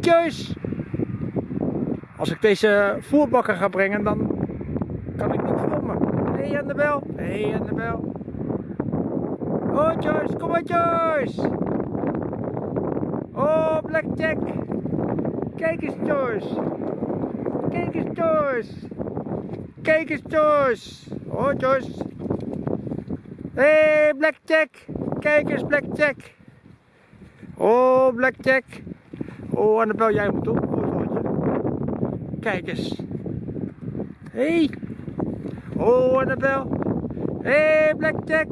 Joyce! Als ik deze voerbakker ga brengen, dan kan ik niet filmen. hey Annabel! hey Annabel! Oh Joyce, kom maar Joyce! Oh Blackjack! Kijk eens Joyce! Kijk eens Joyce! Kijk eens Joyce! Oh Joyce! hey Blackjack! Kijk eens Blackjack! Oh Blackjack! Oh Annabel, jij moet fotootje. Kijk eens. Hey! Oh Annabel! Hey Blackjack!